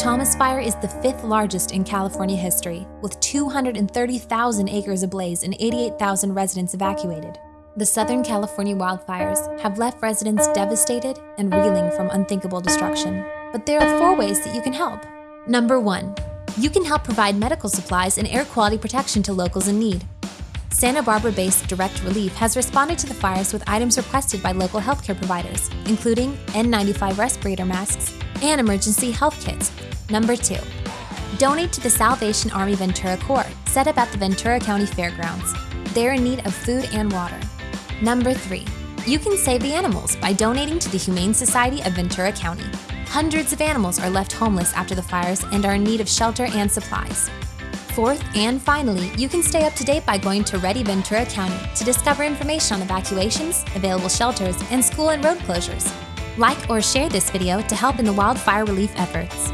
Thomas Fire is the fifth largest in California history, with 230,000 acres ablaze and 88,000 residents evacuated. The Southern California wildfires have left residents devastated and reeling from unthinkable destruction. But there are four ways that you can help. Number one, you can help provide medical supplies and air quality protection to locals in need. Santa Barbara based Direct Relief has responded to the fires with items requested by local healthcare providers, including N95 respirator masks and emergency health kits. Number two, donate to the Salvation Army Ventura Corps, set up at the Ventura County Fairgrounds. They're in need of food and water. Number three, you can save the animals by donating to the Humane Society of Ventura County. Hundreds of animals are left homeless after the fires and are in need of shelter and supplies. Fourth, and finally, you can stay up to date by going to Ready Ventura County to discover information on evacuations, available shelters, and school and road closures. Like or share this video to help in the wildfire relief efforts.